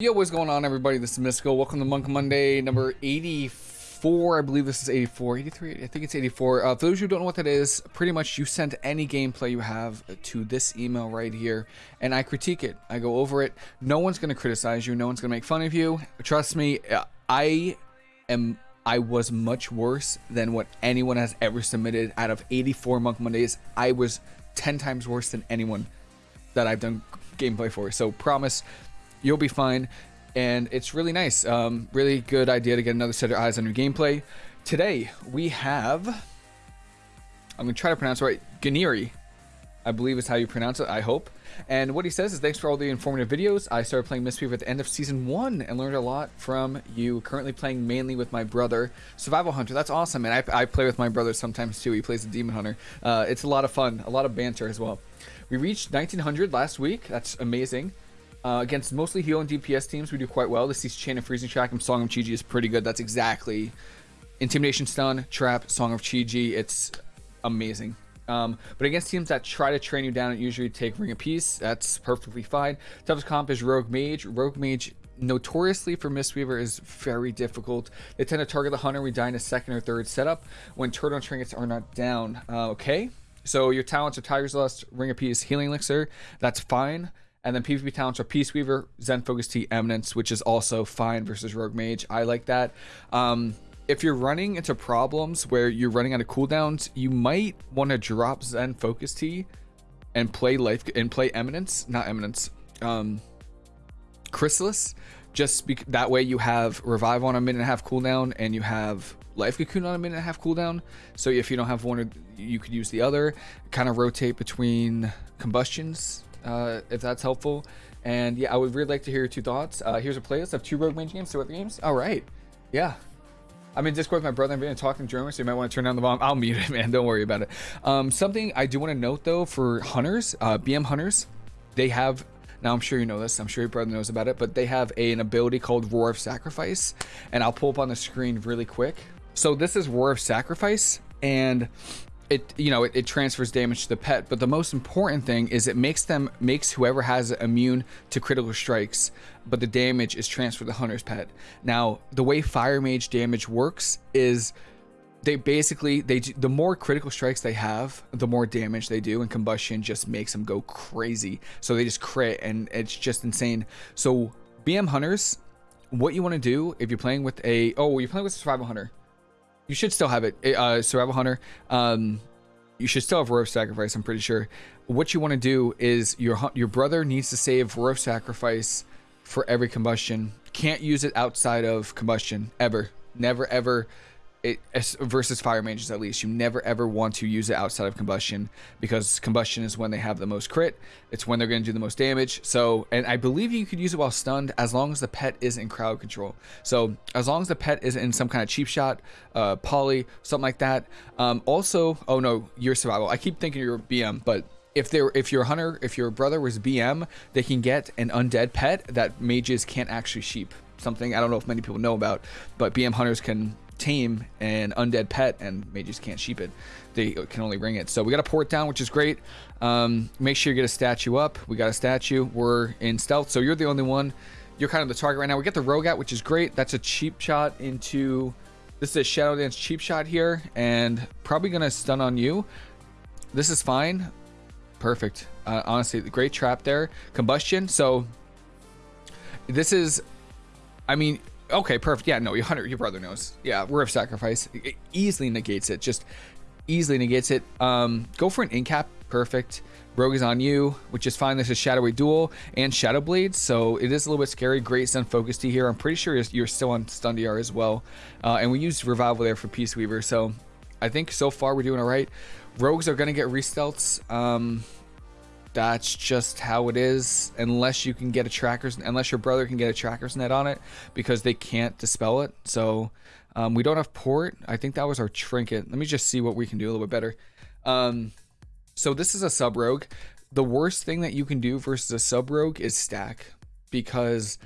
Yo, what's going on, everybody? This is Mystical. Welcome to Monk Monday number 84. I believe this is 84, 83. I think it's 84. Uh, for those who don't know what that is, pretty much you send any gameplay you have to this email right here, and I critique it. I go over it. No one's going to criticize you. No one's going to make fun of you. Trust me, I am. I was much worse than what anyone has ever submitted. Out of 84 Monk Mondays, I was 10 times worse than anyone that I've done gameplay for. So promise you'll be fine. And it's really nice. Um, really good idea to get another set of eyes on your gameplay. Today, we have... I'm going to try to pronounce it right. Ganiri. I believe is how you pronounce it, I hope. And what he says is, thanks for all the informative videos. I started playing Mistweaver at the end of Season 1 and learned a lot from you. Currently playing mainly with my brother, Survival Hunter. That's awesome, and I, I play with my brother sometimes too. He plays the Demon Hunter. Uh, it's a lot of fun, a lot of banter as well. We reached 1900 last week. That's amazing. Uh, against mostly heal and DPS teams, we do quite well. This is Chain of Freezing Trap and Song of Chi-Ji is pretty good. That's exactly Intimidation Stun, Trap, Song of Chi-Ji. It's amazing. Um, but against teams that try to train you down and usually take Ring of Peace, that's perfectly fine. Toughest comp is Rogue Mage. Rogue Mage, notoriously for Mistweaver, is very difficult. They tend to target the Hunter. We die in a second or third setup when Turtle Trinkets are not down. Uh, okay, so your talents are Tiger's Lust, Ring of Peace, Healing Elixir. That's fine. And then PvP talents are Peace Weaver, Zen Focus Tea, Eminence, which is also fine versus Rogue Mage. I like that. Um, if you're running into problems where you're running out of cooldowns, you might want to drop Zen Focus Tea and play life and play Eminence, not Eminence, um, Chrysalis. Just be, that way you have Revive on a minute and a half cooldown and you have Life Cocoon on a minute and a half cooldown. So if you don't have one, you could use the other. Kind of rotate between combustions uh, if that's helpful. And yeah, I would really like to hear your two thoughts. Uh, here's a playlist of two Rogue Mage games, two other games. All right. Yeah. I'm in Discord with my brother. I'm been talking German, so you might want to turn down the volume. I'll mute it, man. Don't worry about it. Um, something I do want to note, though, for hunters, uh, BM hunters, they have now, I'm sure you know this. I'm sure your brother knows about it, but they have a, an ability called Roar of Sacrifice, and I'll pull up on the screen really quick. So this is Roar of Sacrifice, and it you know it, it, transfers damage to the pet but the most important thing is it makes them makes whoever has it immune to critical strikes but the damage is transferred to the hunter's pet. Now the way fire mage damage works is they basically they the more critical strikes they have the more damage they do and combustion just makes them go crazy. So they just crit and it's just insane. So bm hunters what you want to do if you're playing with a oh you're playing with a survival hunter you should still have it. Uh, Survival Hunter. Um, you should still have of Sacrifice, I'm pretty sure. What you want to do is your your brother needs to save of Sacrifice for every combustion. Can't use it outside of combustion, ever. Never, ever it versus fire mages at least. You never ever want to use it outside of combustion because combustion is when they have the most crit. It's when they're going to do the most damage. So and i believe you could use it while stunned as long as the pet is in crowd control. So as long as the pet is in some kind of cheap shot uh poly something like that. Um also oh no your survival. I keep thinking you're bm but if they're if your hunter if your brother was bm they can get an undead pet that mages can't actually sheep. Something i don't know if many people know about but bm hunters can tame an undead pet and mages can't sheep it. They can only bring it. So we got a port down which is great. Um, make sure you get a statue up. We got a statue. We're in stealth. So you're the only one. You're kind of the target right now. We get the rogue out which is great. That's a cheap shot into this is a shadow dance cheap shot here and probably gonna stun on you. This is fine. Perfect. Uh, honestly great trap there. Combustion. So this is i mean Okay, perfect. Yeah, no, your hunter, your brother knows. Yeah, Roar of Sacrifice it easily negates it. Just easily negates it. Um, go for an incap. Perfect. Rogue is on you, which is fine. This is Shadowy Duel and Shadow Blades, so it is a little bit scary. Great Stun Focus Tea here. I'm pretty sure you're still on Stun DR as well. Uh, and we used Revival there for Peace Weaver, so I think so far we're doing all right. Rogues are going to get restealths. Um, that's just how it is unless you can get a tracker's unless your brother can get a tracker's net on it because they can't dispel it. So um, we don't have port. I think that was our trinket. Let me just see what we can do a little bit better. Um, so this is a sub rogue. The worst thing that you can do versus a sub rogue is stack because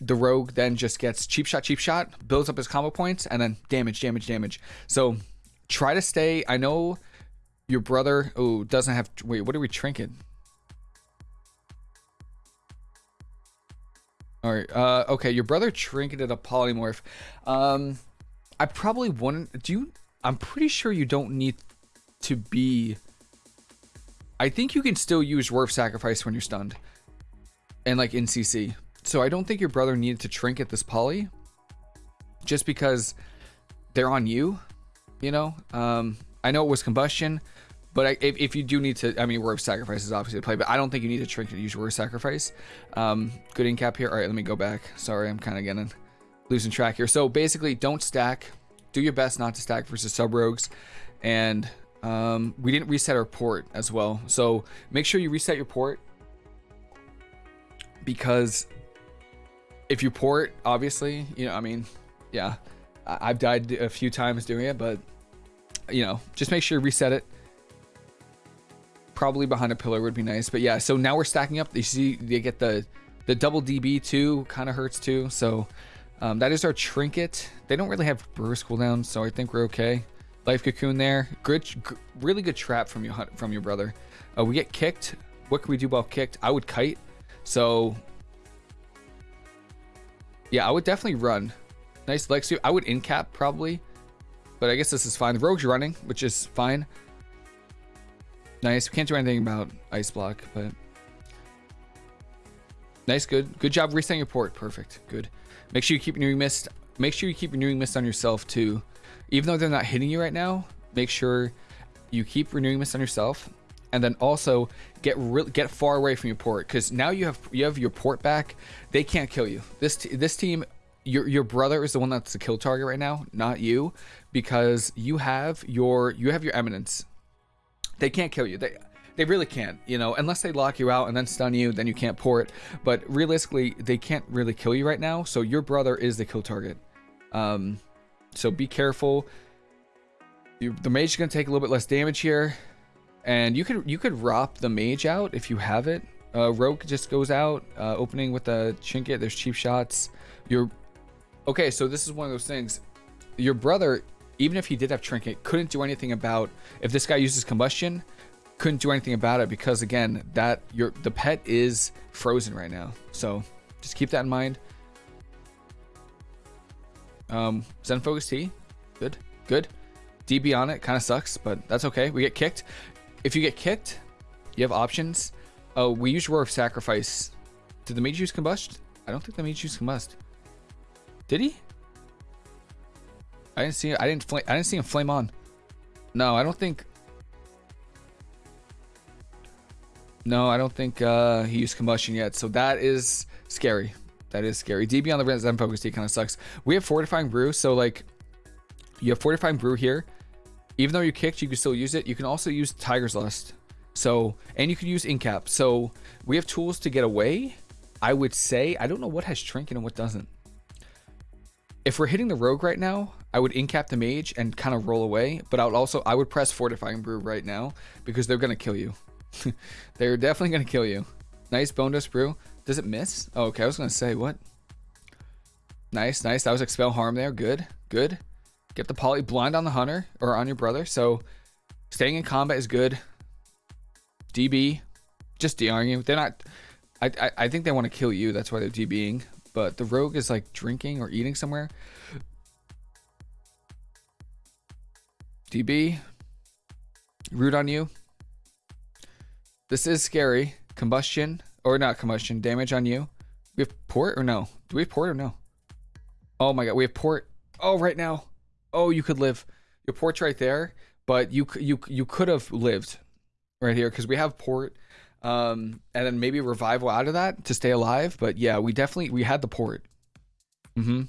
the rogue then just gets cheap shot cheap shot builds up his combo points and then damage damage damage. So try to stay i know your brother, oh, doesn't have, wait, what are we trinket? All right. Uh, okay, your brother trinketed a polymorph. Um, I probably wouldn't. Do you? I'm pretty sure you don't need to be. I think you can still use Roar Sacrifice when you're stunned, and like in CC. So I don't think your brother needed to trinket this poly, just because they're on you. You know. Um, I know it was combustion, but I, if, if you do need to, I mean, of Sacrifice is obviously a play, but I don't think you need to trinket to use of Sacrifice. Um, good in cap here. All right, let me go back. Sorry, I'm kind of getting losing track here. So basically, don't stack. Do your best not to stack versus sub rogues, and um, we didn't reset our port as well. So make sure you reset your port because if you port, obviously, you know, I mean, yeah, I've died a few times doing it, but you know, just make sure you reset it probably behind a pillar would be nice. But yeah, so now we're stacking up. You see, they get the the double DB too. Kind of hurts too. So um, that is our trinket. They don't really have Brewer's cooldown, so I think we're okay. Life cocoon there. Good, really good trap from you from your brother. Uh, we get kicked. What can we do about kicked? I would kite. So yeah, I would definitely run. Nice leg. I would in cap probably, but I guess this is fine. The rogue's running, which is fine. Nice. We can't do anything about ice block, but nice. Good. Good job resetting your port. Perfect. Good. Make sure you keep renewing mist. Make sure you keep renewing mist on yourself too. Even though they're not hitting you right now, make sure you keep renewing mist on yourself, and then also get get far away from your port because now you have you have your port back. They can't kill you. This this team. Your, your brother is the one that's the kill target right now, not you, because you have your you have your eminence they can't kill you. They they really can't, you know, unless they lock you out and then stun you, then you can't pour it. But realistically, they can't really kill you right now. So your brother is the kill target. Um, so be careful. You, the mage is gonna take a little bit less damage here, and you could you could rop the mage out if you have it. Uh, rogue just goes out, uh, opening with a trinket. There's cheap shots. You're okay, so this is one of those things. Your brother even if he did have trinket, couldn't do anything about if this guy uses combustion, couldn't do anything about it because again, that your the pet is frozen right now. So just keep that in mind. Um, Zen Focus Tea, good, good. DB on it kind of sucks, but that's okay. We get kicked. If you get kicked, you have options. Oh, we use Roar of Sacrifice. Did the mage use combust? I don't think the mage used combust. Did he? I didn't see. I didn't. I didn't see him flame on. No, I don't think. No, I don't think uh, he used combustion yet. So that is scary. That is scary. DB on the Zen Focus Tea kind of sucks. We have Fortifying Brew, so like, you have Fortifying Brew here. Even though you kicked, you can still use it. You can also use Tiger's Lust. So, and you can use Incap. So we have tools to get away. I would say, I don't know what has Trinket and what doesn't. If we're hitting the Rogue right now, I would incap the mage and kind of roll away, but I would also I would press fortifying brew right now because they're gonna kill you. they're definitely gonna kill you. Nice bone dust brew. Does it miss? Oh, okay, I was gonna say what? Nice, nice. That was expel harm there. Good, good. Get the poly blind on the hunter or on your brother. So staying in combat is good. DB, just DRing you. They're not. I I, I think they want to kill you. That's why they're DBing. But the rogue is like drinking or eating somewhere. DB, root on you. This is scary. Combustion, or not combustion, damage on you. We have port or no? Do we have port or no? Oh my god, we have port. Oh, right now. Oh, you could live. Your port's right there, but you you you could have lived right here because we have port, um, and then maybe revival out of that to stay alive. But yeah, we definitely we had the port. Mm-hmm.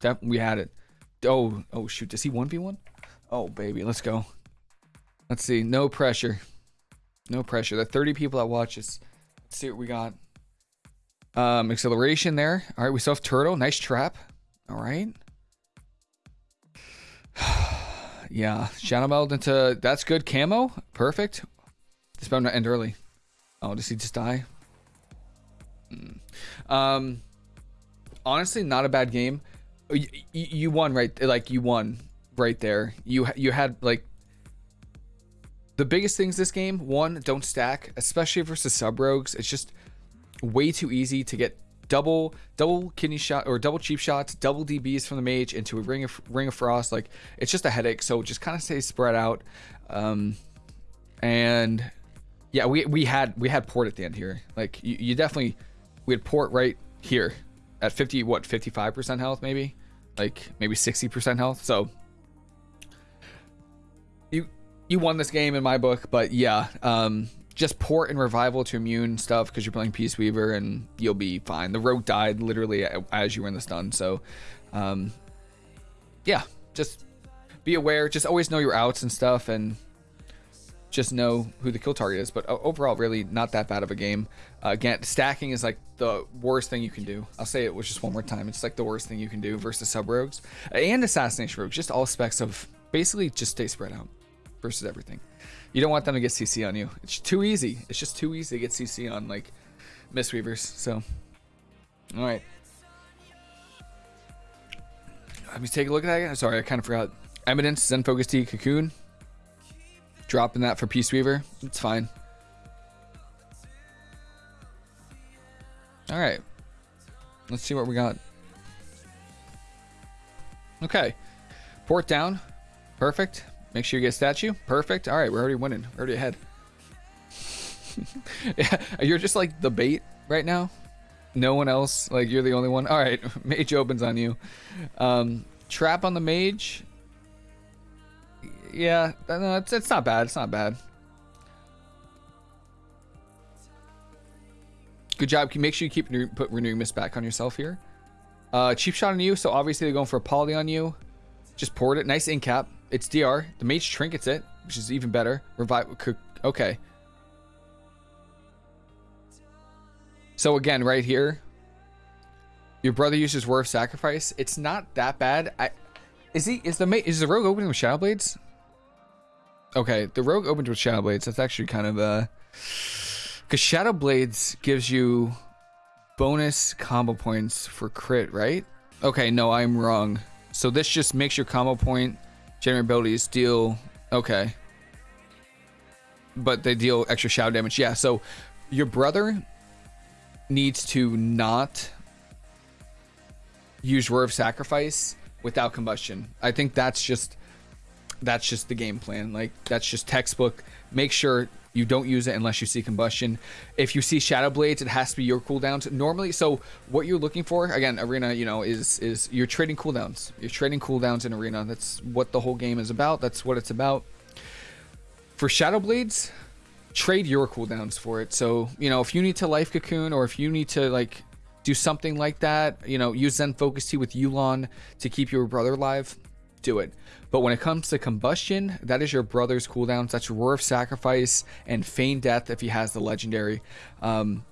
Def- we had it. Oh oh shoot, does he one v one? Oh, baby, let's go. Let's see. No pressure. No pressure. The 30 people that watch us. Let's see what we got. Um, acceleration there. All right, we still have turtle. Nice trap. All right. yeah, Shadow Meld into that's good camo. Perfect. This better not end early. Oh, does he just die? Mm. Um, honestly, not a bad game. You, you won, right? Like you won right there. You you had like the biggest things this game. One, don't stack, especially versus sub rogues. It's just way too easy to get double double kidney shot or double cheap shots, double DBs from the mage into a ring of ring of frost. Like it's just a headache. So just kind of stay spread out. Um, and yeah, we we had we had port at the end here. Like you, you definitely we had port right here at 50 what 55% health maybe like maybe 60% health so you won this game in my book but yeah um just port and revival to immune stuff because you're playing Peace Weaver and you'll be fine. The rogue died literally as you were in the stun, so um, yeah, just be aware. Just always know your outs and stuff, and just know who the kill target is. But overall, really not that bad of a game. Uh, again, stacking is like the worst thing you can do. I'll say it was just one more time. It's like the worst thing you can do versus sub rogues and assassination rogues. Just all specs of basically just stay spread out versus everything. You don't want them to get CC on you. It's too easy. It's just too easy to get CC on like Mistweavers. So, all right. Let me take a look at that again. Sorry, I kind of forgot. Eminence, Zen Focus Tea, Cocoon. Dropping that for Peace Weaver. It's fine. All right. Let's see what we got. Okay. Port down. Perfect. Make sure you get statue. Perfect. All right, we're already winning. We're already ahead. yeah, you're just like the bait right now. No one else. Like you're the only one. All right, mage opens on you. Um, trap on the mage. Yeah, no, it's it's not bad. It's not bad. Good job. Make sure you keep put renewing mist back on yourself here. Uh, cheap shot on you. So obviously they're going for a poly on you. Just poured it. Nice in cap. It's DR. The mage trinkets it, which is even better. Revive. Okay. So again, right here, your brother uses Roar of Sacrifice. It's not that bad. I is he is the mate is the rogue opening with Shadow Blades? Okay, the rogue opened with Shadow Blades. That's actually kind of uh because Shadow Blades gives you bonus combo points for crit, right? Okay, no, I'm wrong. So this just makes your combo point generate abilities deal okay. But they deal extra shadow damage. Yeah, so your brother needs to not use Roar of Sacrifice without combustion. I think that's just that's just the game plan. Like that's just textbook. Make sure you don't use it unless you see combustion. If you see shadow blades, it has to be your cooldowns. Normally, so what you're looking for, again, arena, you know, is is you're trading cooldowns. You're trading cooldowns in arena. That's what the whole game is about. That's what it's about. For shadow blades, trade your cooldowns for it. So, you know, if you need to life cocoon or if you need to like do something like that, you know, use Zen Focus Tea with Yu'lon to keep your brother alive, do it. But when it comes to combustion, that is your brother's cooldowns. That's Roar of Sacrifice and Feign Death if he has the legendary. Um,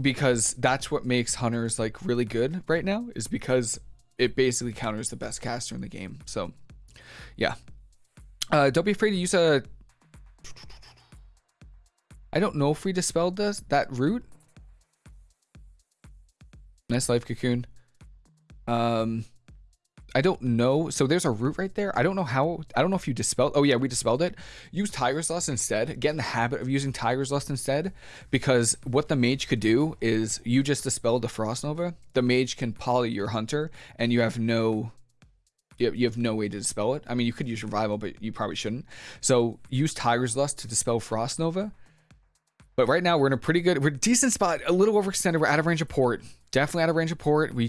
because that's what makes hunters like really good right now is because it basically counters the best caster in the game. So, yeah. Uh, don't be afraid to use a. I don't know if we dispelled this that root. Nice life cocoon. Um, I don't know. So there's a root right there. I don't know how. I don't know if you dispelled. Oh yeah, we dispelled it. Use Tiger's Lust instead. Get in the habit of using Tiger's Lust instead, because what the mage could do is you just dispelled the Frost Nova. The mage can poly your hunter, and you have no. You have no way to dispel it. I mean, you could use revival, but you probably shouldn't. So use Tiger's Lust to dispel Frost Nova. But right now we're in a pretty good, we're decent spot. A little overextended. We're out of range of port. Definitely out of range of port. We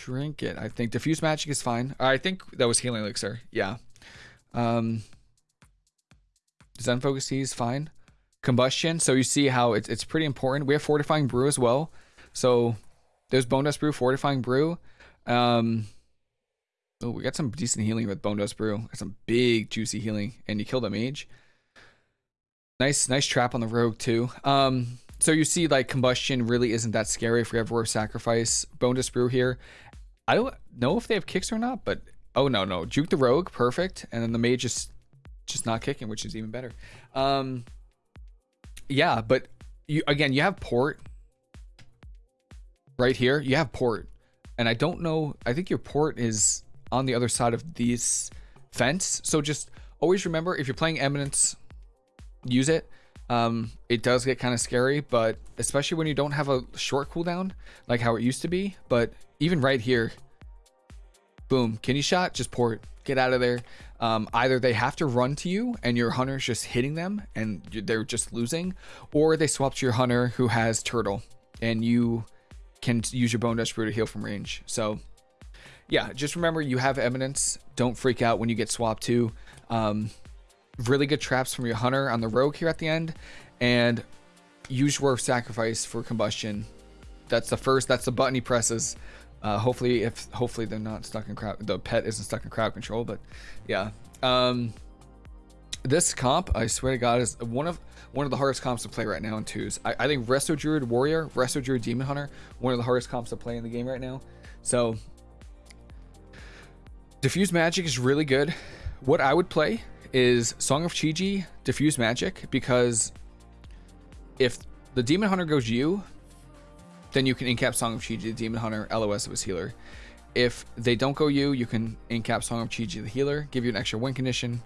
shrink it. I think diffuse magic is fine. I think that was healing elixir. Yeah. Um, Zen focus Tea is fine. Combustion. So you see how it's it's pretty important. We have fortifying brew as well. So there's bone dust brew, fortifying brew. Um, oh, we got some decent healing with bone dust brew. Got some big juicy healing, and you kill the mage. Nice, nice trap on the rogue too. Um, so you see like combustion really isn't that scary if we have sacrifice. Bone brew here, I don't know if they have kicks or not, but oh no, no. Juke the Rogue, perfect. And then the mage is just not kicking, which is even better. Um yeah, but you again, you have port right here. You have port. And I don't know, I think your port is on the other side of this fence. So just always remember if you're playing Eminence, use it. Um, it does get kind of scary, but especially when you don't have a short cooldown like how it used to be. But even right here, boom, kidney shot, just port, get out of there. Um, either they have to run to you and your hunter's just hitting them and they're just losing, or they swap to your hunter who has turtle and you can use your bone dust brew to heal from range. So yeah, just remember you have eminence. Don't freak out when you get swapped to. Um, really good traps from your hunter on the rogue here at the end, and use your sacrifice for combustion. That's the first. That's the button he presses. Uh, hopefully, if hopefully they're not stuck in crowd, the pet isn't stuck in crowd control. But yeah, um, this comp, I swear to God, is one of one of the hardest comps to play right now in twos. I, I think Resto Druid Warrior, Resto Druid Demon Hunter, one of the hardest comps to play in the game right now. So Diffuse Magic is really good. What I would play is Song of Chi-Ji, Diffuse Magic, because if the Demon Hunter goes you, then you can incap Song of Chi-Ji, the Demon Hunter, LOS of his healer. If they don't go you, you can incap Song of Chi-Ji, the healer, give you an extra win condition,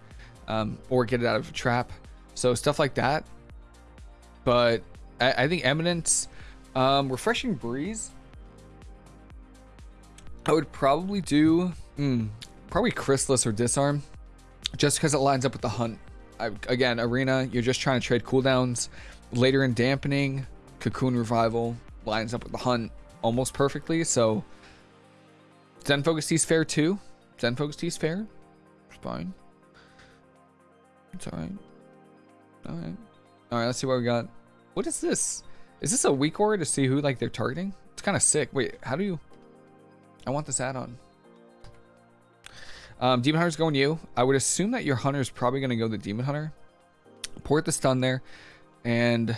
um, or get it out of a trap. So stuff like that. But I, I think Eminence, um, Refreshing Breeze, I would probably do mm, probably Chrysalis or Disarm, just because it lines up with the hunt. I, again, Arena, you're just trying to trade cooldowns. Later in Dampening, Cocoon Revival lines up with the hunt almost perfectly. So Zen Focus Tea's fair too. Zen Focus Tea's fair. It's fine. It's alright. Alright. Alright, let's see what we got. What is this? Is this a weak aura to see who like they're targeting? It's kind of sick. Wait, how do you... I want this add-on. Um, Demon Hunter's going you. I would assume that your Hunter is probably going to go the Demon Hunter. Port the stun there. And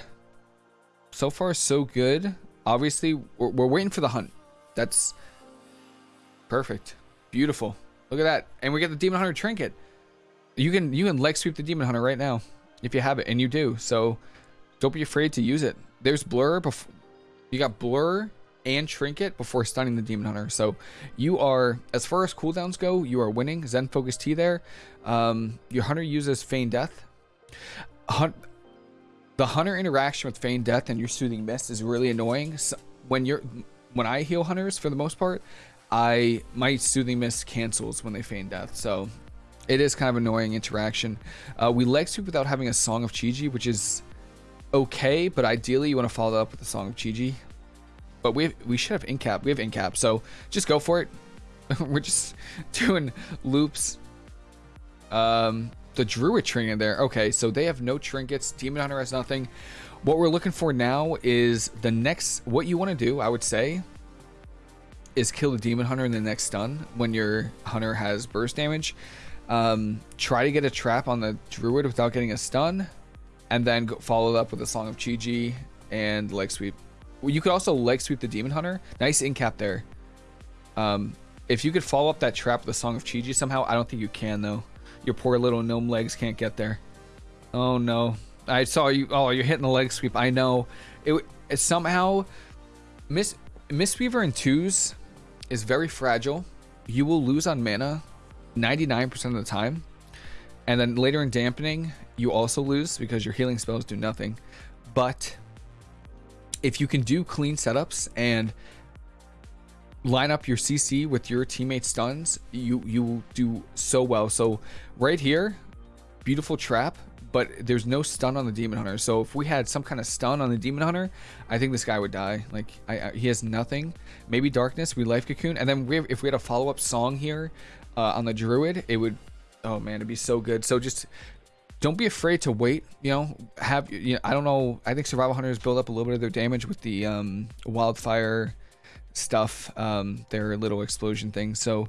so far, so good. Obviously, we're, we're waiting for the hunt. That's perfect. Beautiful. Look at that. And we get the Demon Hunter trinket. You can you can leg sweep the Demon Hunter right now if you have it, and you do. So don't be afraid to use it. There's Blur. Before, you got Blur and Trinket before stunning the Demon Hunter. So you are, as far as cooldowns go, you are winning. Zen Focus Tea there. Um, your Hunter uses Feign Death. Hunt, the Hunter interaction with Feign Death and your Soothing Mist is really annoying. So when you're, when I heal Hunters for the most part, I my Soothing Mist cancels when they Feign Death. So it is kind of annoying interaction. Uh, we leg sweep without having a Song of Chi-Ji, which is okay, but ideally you want to follow up with a Song of Chi-Ji but we have, we should have incap. We have incap, so just go for it. We're just doing loops. Um, the druid trinket there. Okay, so they have no trinkets. Demon Hunter has nothing. What we're looking for now is the next. What you want to do, I would say, is kill the Demon Hunter in the next stun when your Hunter has burst damage. Um, try to get a trap on the Druid without getting a stun, and then follow it up with a Song of Chi-Ji and leg sweep. You could also leg sweep the Demon Hunter. Nice incap there. Um, if you could follow up that trap with the Song of Chi-Ji somehow, I don't think you can though. Your poor little gnome legs can't get there. Oh no. I saw you. Oh, you're hitting the leg sweep. I know. It, it somehow Miss Miss Weaver in twos is very fragile. You will lose on mana 99% of the time. And then later in dampening, you also lose because your healing spells do nothing. But if you can do clean setups and line up your CC with your teammate stuns, you you do so well. So right here, beautiful trap, but there's no stun on the Demon Hunter. So if we had some kind of stun on the Demon Hunter, I think this guy would die. Like I, I, he has nothing. Maybe Darkness, we Life Cocoon, and then we have, if we had a follow up song here uh, on the Druid, it would. Oh man, it'd be so good. So just don't be afraid to wait. You know, have you know, I don't know. I think survival hunters build up a little bit of their damage with the um, wildfire stuff, um, their little explosion thing. So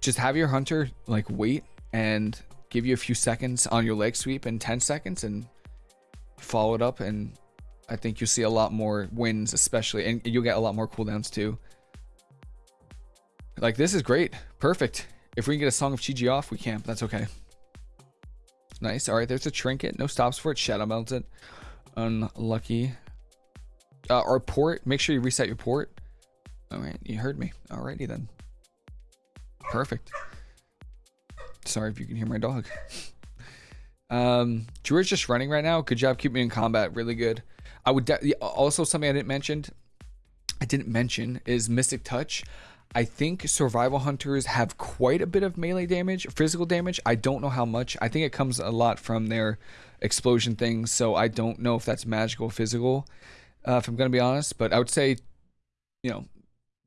just have your hunter like wait and give you a few seconds on your leg sweep and 10 seconds and follow it up and I think you'll see a lot more wins especially and you'll get a lot more cooldowns too. Like this is great. Perfect. If we can get a Song of Chi-Ji off, we can't, but that's okay. Nice. All right, there's a trinket. No stops for it. Shadowmelds it. Unlucky. Uh, our port. Make sure you reset your port. All right, you heard me. Alrighty then. Perfect. Sorry if you can hear my dog. Um, Druid's just running right now. Good job keeping me in combat. Really good. I would also something I didn't mention. I didn't mention is Mystic Touch. I think survival hunters have quite a bit of melee damage, physical damage. I don't know how much. I think it comes a lot from their explosion things, so I don't know if that's magical physical, uh, if I'm going to be honest. But I would say, you know,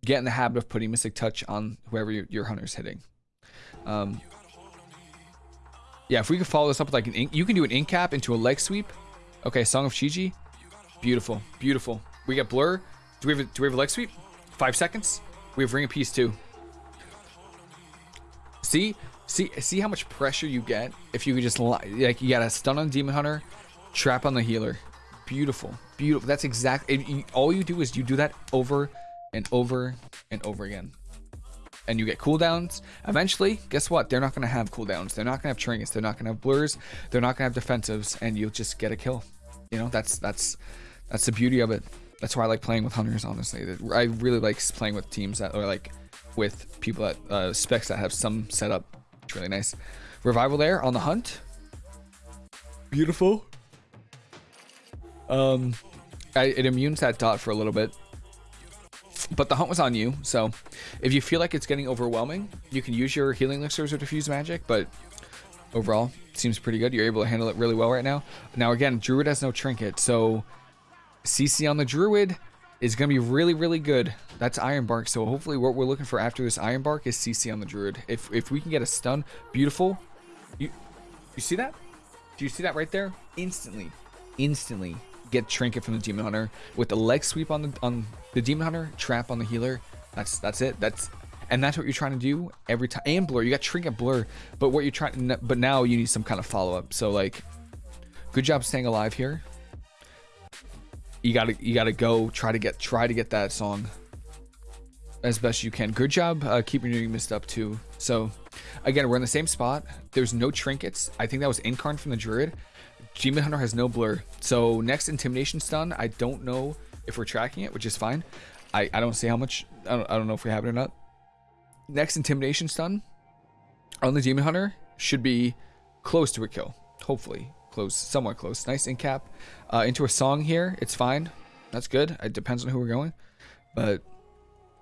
get in the habit of putting Mystic Touch on whoever your, your hunter's hitting. Um, yeah, if we could follow this up with like an ink, you can do an ink cap into a leg sweep. Okay, Song of Chi-Ji. Beautiful, beautiful. We got Blur. Do we have a, do we have a leg sweep? Five seconds. We have Ring of Peace too. See, see, see how much pressure you get if you could just like you got a stun on Demon Hunter, trap on the healer. Beautiful, beautiful. That's exactly all you do is you do that over and over and over again. And you get cooldowns. Eventually, guess what? They're not going to have cooldowns. They're not going to have trinkets. They're not going to have blurs. They're not going to have defensives, and you'll just get a kill. You know, that's that's that's the beauty of it. That's why I like playing with hunters. Honestly, I really like playing with teams that are like with people that uh, specs that have some setup. It's really nice. Revival there on the hunt. Beautiful. Um, I, it immunes that dot for a little bit. But the hunt was on you, so if you feel like it's getting overwhelming, you can use your healing elixirs or diffuse magic, but overall, seems pretty good. You're able to handle it really well right now. Now again, Druid has no trinket, so CC on the Druid is going to be really, really good. That's Iron Bark, so hopefully what we're looking for after this Iron Bark is CC on the Druid. If, if we can get a stun, beautiful. You, you see that? Do you see that right there? Instantly, instantly get trinket from the demon hunter with the leg sweep on the on the demon hunter trap on the healer that's that's it that's and that's what you're trying to do every time and blur you got trinket blur but what you're trying but now you need some kind of follow-up so like good job staying alive here you gotta you gotta go try to get try to get that song as best you can good job uh, keeping your missed up too so again we're in the same spot there's no trinkets i think that was incarn from the druid Demon Hunter has no blur. So next Intimidation stun, I don't know if we're tracking it, which is fine. I, I don't see how much, I don't, I don't know if we have it or not. Next Intimidation stun on the Demon Hunter should be close to a kill. Hopefully. Close, somewhat close. Nice in cap. Uh, into a song here, it's fine. That's good. It depends on who we're going. But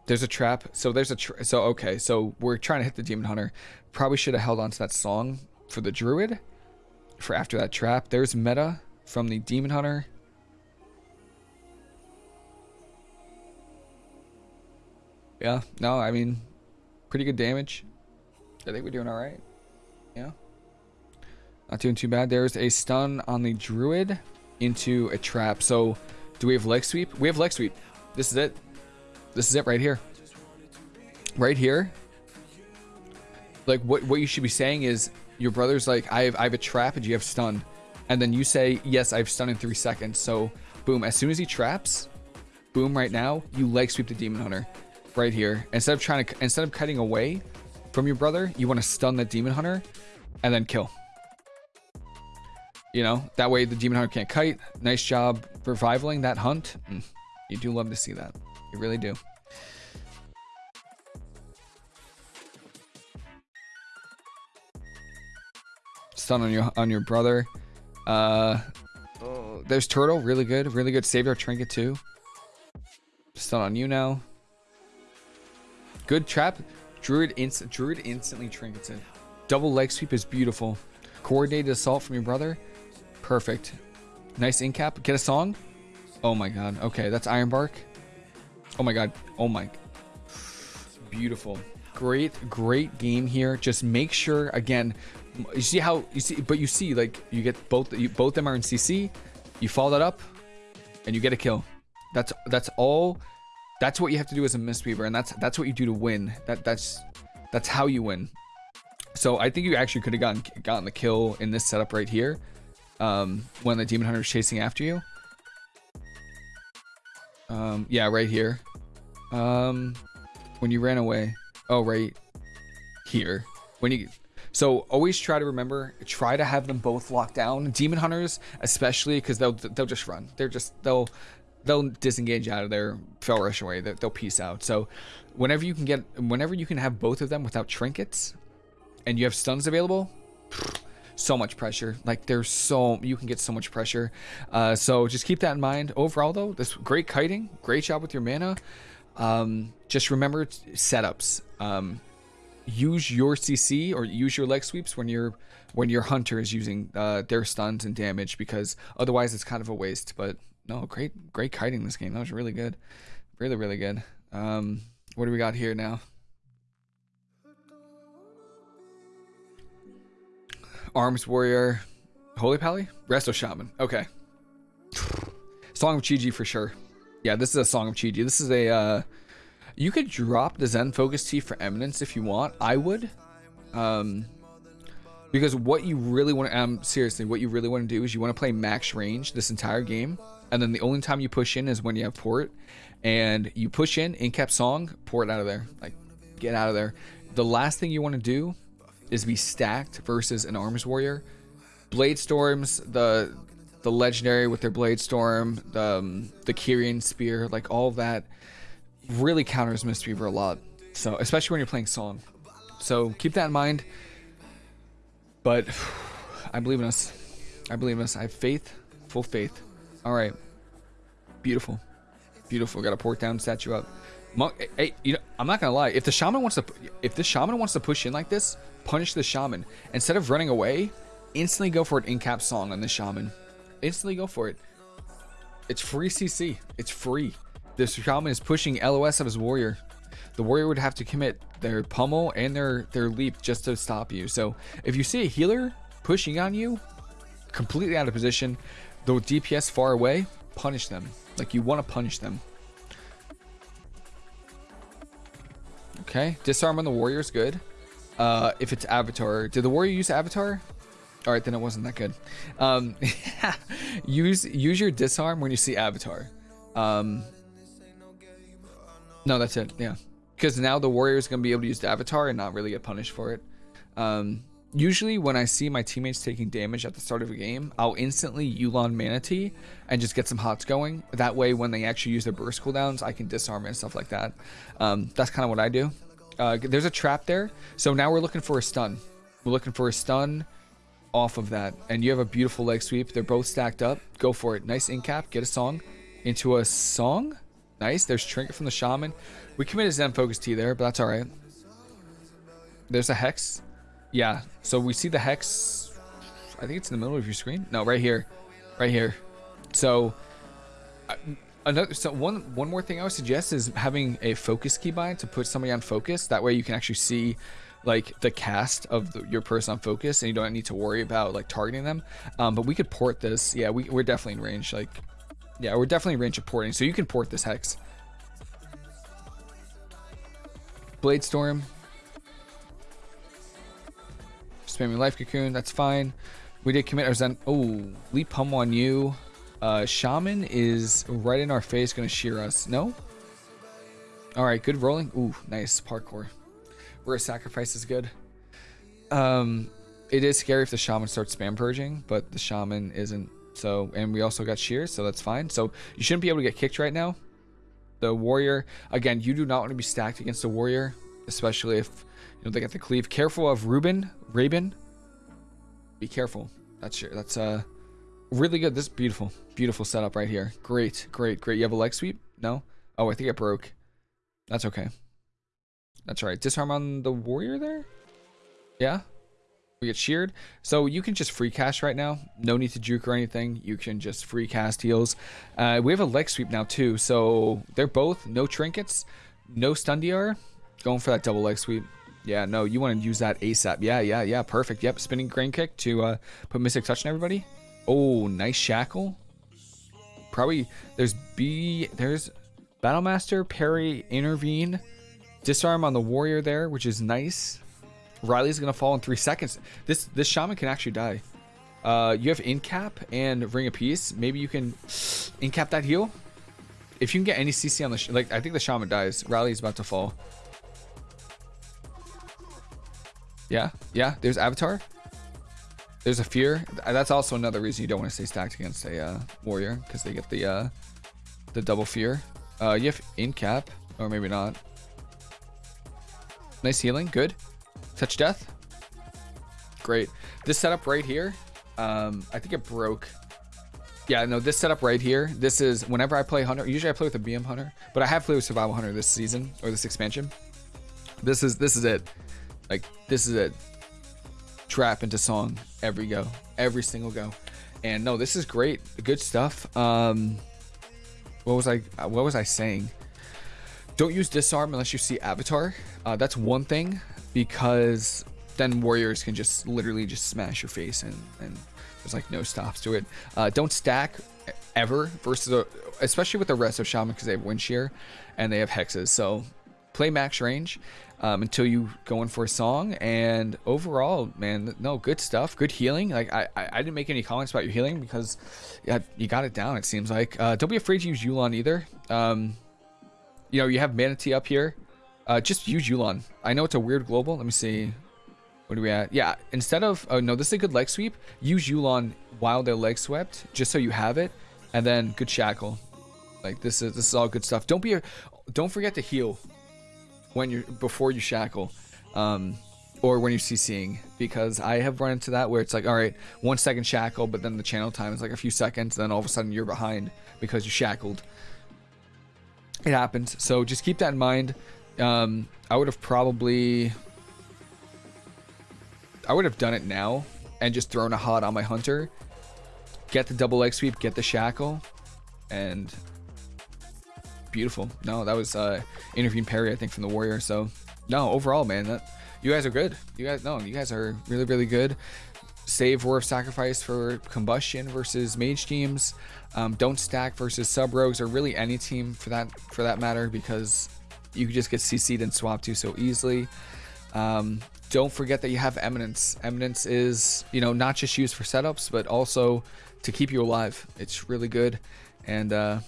there's a trap. So there's a, so okay. So we're trying to hit the Demon Hunter. Probably should have held on to that song for the Druid for after that trap. There's meta from the Demon Hunter. Yeah, no, I mean, pretty good damage. I think we're doing all right. Not doing too bad. There's a stun on the Druid into a trap. So, do we have leg sweep? We have leg sweep. This is it. This is it right here. Right here. Like, what, what you should be saying is, your brother's like, I have, I have a trap and you have stun. And then you say, yes, I have stun in three seconds. So boom, as soon as he traps, boom, right now, you leg sweep the demon hunter right here. Instead of trying to, instead of cutting away from your brother, you want to stun the demon hunter and then kill. You know, that way the demon hunter can't kite. Nice job revivaling that hunt. Mm, you do love to see that. You really do. stun on your on your brother. Uh, there's turtle, really good, really good. Saved our trinket too. Stun on you now. Good trap. Druid instant. Druid instantly trinkets it. Double leg sweep is beautiful. Coordinated assault from your brother. Perfect. Nice in cap. Get a song. Oh my god. Okay, that's Iron Bark. Oh my god. Oh my. Beautiful. Great, great game here. Just make sure again you see how you see but you see like you get both you both them are in cc you follow that up and you get a kill that's that's all that's what you have to do as a mistweaver and that's that's what you do to win that that's that's how you win so i think you actually could have gotten gotten the kill in this setup right here um when the demon hunter is chasing after you um yeah right here um when you ran away oh right here when you so always try to remember, try to have them both locked down. Demon hunters, especially, because they'll they'll just run. They're just they'll they'll disengage out of their fel rush away. They'll, they'll peace out. So whenever you can get, whenever you can have both of them without trinkets, and you have stuns available. So much pressure. Like there's so you can get so much pressure. Uh, so just keep that in mind. Overall though, this great kiting, great job with your mana. Um, just remember setups. Um, use your CC or use your leg sweeps when your when your hunter is using uh, their stuns and damage because otherwise it's kind of a waste. But no, great great kiting this game. That was really good, really really good. Um, what do we got here now? Arms Warrior, Holy Pally, Resto Shaman. Okay. Song of Chi-Ji for sure. Yeah, this is a Song of Chi-Ji. This is a, uh, you could drop the Zen Focus Tea for Eminence if you want. I would. Um, because what you really want to, um, seriously, what you really want to do is you want to play max range this entire game. And then the only time you push in is when you have port. And you push in, in cap song, port out of there. Like, get out of there. The last thing you want to do is be stacked versus an arms warrior. Blade storms, the the legendary with their blade storm, the um, the Kyrian spear, like all that, really counters Mistweaver a lot. So especially when you're playing Song. So keep that in mind. But I believe in us. I believe in us. I have faith, full faith. All right, beautiful, beautiful. Got a port down, statue up. Monk, hey, you know, I'm not gonna lie. If the shaman wants to, if the shaman wants to push in like this, punish the shaman instead of running away. Instantly go for an in-cap song on the shaman. Instantly go for it. It's free CC. It's free. This shaman is pushing LOS of his warrior. The warrior would have to commit their pummel and their their leap just to stop you. So if you see a healer pushing on you, completely out of position, the DPS far away, punish them. Like you want to punish them. Okay, disarm on the warrior is good. Uh, if it's avatar, did the warrior use avatar? All right, then it wasn't that good. Um, use use your disarm when you see avatar. Um, no, that's it. Yeah, because now the warrior is gonna be able to use the avatar and not really get punished for it. Um, usually when I see my teammates taking damage at the start of a game, I'll instantly Yu'lon Mana Tea and just get some hots going. That way, when they actually use their burst cooldowns, I can disarm and stuff like that. Um, that's kind of what I do. Uh, there's a trap there. So now we're looking for a stun. We're looking for a stun off of that. And you have a beautiful leg sweep. They're both stacked up. Go for it. Nice in cap. Get a song into a song. Nice. There's Trinket from the Shaman. We committed Zen Focus Tea there, but that's all right. There's a Hex. Yeah, so we see the hex. I think it's in the middle of your screen. No, right here, right here. So, another. So one one more thing I would suggest is having a focus keybind to put somebody on focus. That way you can actually see like the cast of the, your person on focus, and you don't need to worry about like targeting them. Um, but we could port this. Yeah, we we're definitely in range. Like, yeah, we're definitely in range of porting. So you can port this hex. Blade Storm, spamming life cocoon. That's fine. We did commit our Zen. Oh, leap hum on you. Uh, Shaman is right in our face, gonna shear us. No? Alright, good rolling. Ooh, nice. Parkour. Where a sacrifice is good. Um, it is scary if the Shaman starts spam purging, but the Shaman isn't. So, and we also got shear, so that's fine. So, you shouldn't be able to get kicked right now. The Warrior, again, you do not want to be stacked against the Warrior, especially if you know, they got the cleave. Careful of Ruben, Raven. Be careful. That's your, that's uh really good. This is beautiful, beautiful setup right here. Great, great, great. You have a leg sweep? No. Oh, I think it broke. That's okay. That's right. Disarm on the warrior there. Yeah. We get sheared. So you can just free cast right now. No need to juke or anything. You can just free cast heals. Uh, we have a leg sweep now too. So they're both no trinkets, no stun DR. Going for that double leg sweep. Yeah, no, you want to use that ASAP. Yeah, yeah, yeah, perfect. Yep, spinning crane kick to uh, put Mystic Touch on everybody. Oh, nice shackle. Probably, there's B, there's Battlemaster, parry, intervene, disarm on the warrior there, which is nice. Riley's to fall in three seconds. This this shaman can actually die. Uh, you have incap and ring of peace. Maybe you can incap that heal. If you can get any CC on the, like, I think the shaman dies. Riley's about to fall. Yeah, yeah. There's Avatar. There's a Fear. That's also another reason you don't want to stay stacked against a uh, Warrior because they get the uh, the double Fear. Uh, you have Incap, or maybe not. Nice healing. Good. Touch Death. great. This setup right here, um, I think it broke. Yeah, no, this setup right here, this is whenever I play Hunter, usually I play with a BM Hunter, but I have played with Survival Hunter this season or this expansion. This is this is it. Like this is it. Trap into song every go, every single go. And no, this is great. Good stuff. Um what was I what was I saying? Don't use disarm unless you see avatar. Uh, that's one thing because then warriors can just literally just smash your face and, and there's like no stops to it. Uh, don't stack ever versus a, especially with the Resto shaman because they have wind shear and they have hexes. So play max range um, until you go in for a song. And overall, man, no good stuff, good healing. Like I, I, didn't make any comments about your healing because you got it down. It seems like. Uh, don't be afraid to use Yu'lon either. Um, you know, you have Mana Tea up here. Uh, just use Yu'lon. I know it's a weird global. Let me see. What are we at? Yeah, instead of... Oh, no, this is a good leg sweep. Use Yu'lon while they're leg swept, just so you have it. And then good shackle. Like, this is this is all good stuff. Don't be... Don't forget to heal when you're... Before you shackle. Um, or when you're CCing. Because I have run into that where it's like, alright, one second shackle, but then the channel time is like a few seconds. Then all of a sudden you're behind because you shackled it happens. So just keep that in mind. Um, I would have probably, I would have done it now and just thrown a hot on my hunter, get the double leg sweep, get the shackle, and beautiful. No, that was uh, intervene parry I think from the warrior. So no, overall, man, that, you guys are good. You guys, no, you guys are really, really good save Roar of Sacrifice for Combustion versus Mage teams. Um, don't stack versus Sub Rogues or really any team for that for that matter because you can just get CC'd and swapped to so easily. Um, don't forget that you have Eminence. Eminence is, you know, not just used for setups, but also to keep you alive. It's really good. And uh,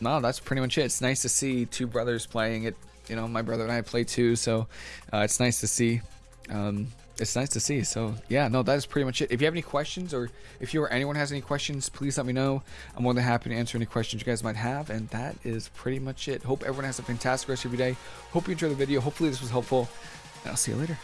no, that's pretty much it. It's nice to see two brothers playing it. You know, my brother and I play too, so uh, it's nice to see. Um, it's nice to see. So yeah, no, that is pretty much it. If you have any questions or if you or anyone has any questions, please let me know. I'm more than happy to answer any questions you guys might have. And that is pretty much it. Hope everyone has a fantastic rest of your day. Hope you enjoyed the video. Hopefully this was helpful. And I'll see you later.